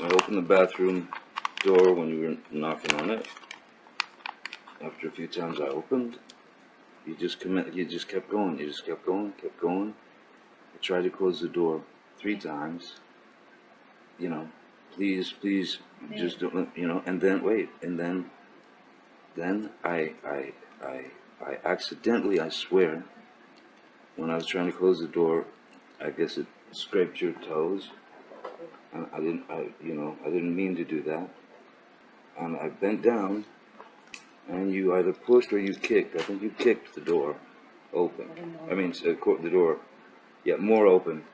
I opened the bathroom door when you were knocking on it. After a few times I opened, you just commit, you just kept going, you just kept going, kept going. I tried to close the door three times. You know, please, please, just don't, you know, and then, wait, and then, then I, I, I, I accidentally, I swear, when I was trying to close the door, I guess it scraped your toes. And I didn't, I, you know, I didn't mean to do that. And I bent down, and you either pushed or you kicked. I think you kicked the door open. I mean, uh, the door, yeah, more open,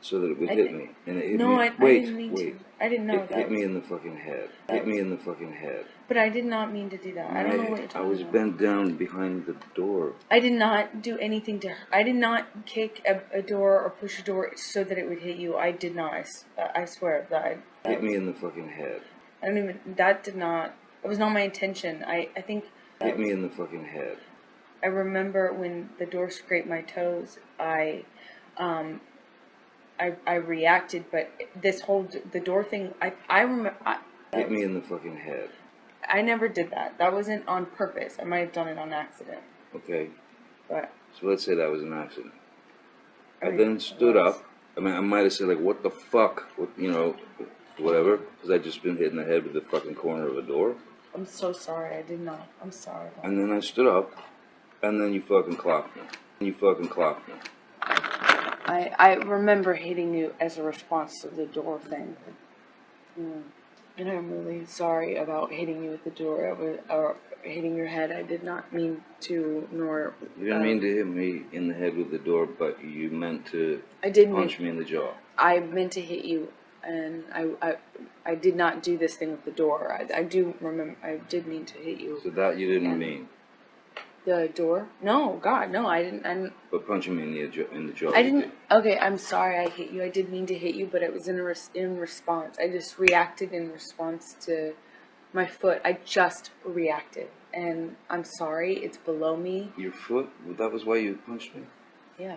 so that it would I hit me. And it hit No, me. I, I didn't mean wait. to. I didn't know It that. hit me in the fucking head. Hit me in the fucking head. But I did not mean to do that. I don't know what you're I was about. bent down behind the door. I did not do anything to. I did not kick a, a door or push a door so that it would hit you. I did not. I, I swear that. I, that Hit me in the fucking head. I don't even. That did not. It was not my intention. I. I think. Hit me in the fucking head. I remember when the door scraped my toes. I, um, I, I reacted, but this whole d- the door thing. I. I remember. Hit me in the fucking head. I never did that. That wasn't on purpose. I might have done it on accident. Okay? But So let's say that was an accident. I Right. then stood up. I mean, I might have said like, "What the fuck?" What, you know, whatever, because I just been hit in the head with the fucking corner of a door. I'm so sorry. I did not. I'm sorry. And then I stood up, and then you fucking clocked me. You fucking clocked me. I, I remember hitting you as a response to the door thing. Mm. And I'm really sorry about hitting you with the door I was- or hitting your head. I did not mean to, nor. You didn't um, mean to hit me in the head with the door, but you meant to I did mean. punch me in the jaw. I meant to hit you, and I, I, I did not do this thing with the door. I, I do remember. I did mean to hit you. So that you didn't Yeah. mean, The door? No, God, no. I didn't. I didn't. but punching me in the. In the jaw I didn't. did. Okay, I'm sorry. I hit you. I did mean to hit you, but it was in res- in response. I just reacted in response to my foot. I just reacted, and I'm sorry. It's below me. Your foot. That was why you punched me. Yeah,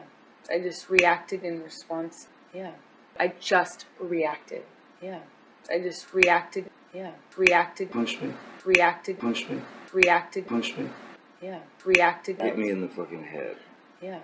I just reacted in response. Yeah, I just reacted. Yeah, I just reacted. Yeah, reacted. Punched me. Reacted. Punched me. Reacted. Punched me. Yeah, reacted. Hit me in the fucking head. Yeah.